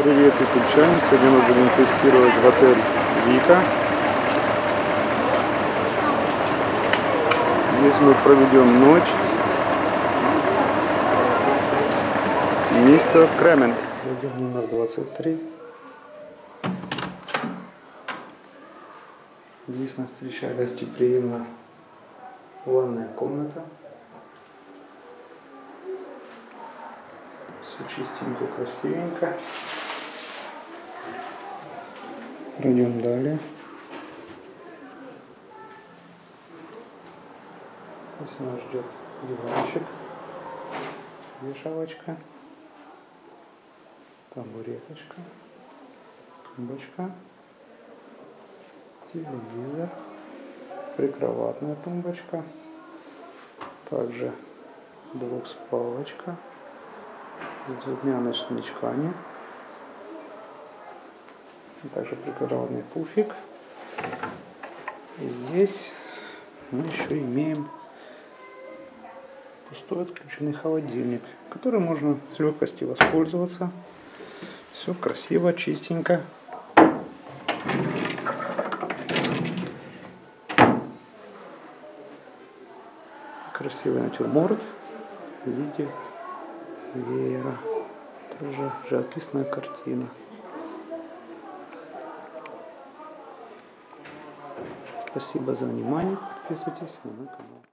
Привет, ютубчане! Сегодня мы будем тестировать в отель Вика. Здесь мы проведем ночь. Мистер Кремен. В номер 23. Здесь нас встречает гостеприимно ванная комната. Все чистенько, красивенько. Пройдем далее. Здесь нас ждет диванчик, вешалочка, табуреточка, тумбочка, телевизор, прикроватная тумбочка, также двухспалочка с двумя ночничками. Также прикроватный пуфик. И здесь мы еще имеем пустой отключенный холодильник, который можно с легкостью воспользоваться. Все красиво, чистенько. Красивый натюрморт в виде веера. Тоже живописная картина. Спасибо за внимание. Подписывайтесь на мой канал.